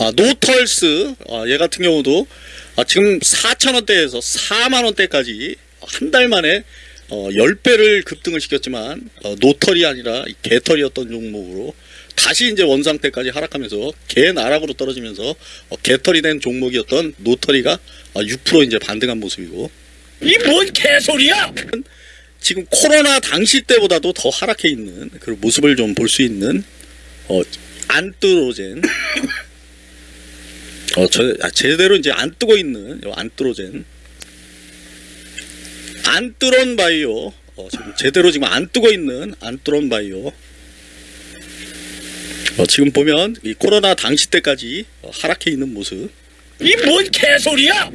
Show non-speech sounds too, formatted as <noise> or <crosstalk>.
아, 노털스. 아, 얘 같은 경우도 아, 지금 4천원대에서 4만원대까지 한 달 만에 어, 10배를 급등을 시켰지만 어, 노털이 아니라 이 개털이었던 종목으로 다시 이제 원상태까지 하락하면서 개나락으로 떨어지면서 어, 개털이 된 종목이었던 노털이가 어, 6% 이제 반등한 모습이고. 이 뭔 개소리야? 지금 코로나 당시 때보다도 더 하락해 있는 그 모습을 좀 볼 수 있는 어, 안뜨로젠 <laughs> 어, 저, 아, 제대로 이제 안 뜨고 있는 요 안뜨로젠. 안뜨론 바이오. 어, 지금 제대로 지금 안 뜨고 있는 안뜨론 바이오. 어, 지금 보면 이 코로나 당시 때까지 어, 하락해 있는 모습. 이 뭔 개소리야?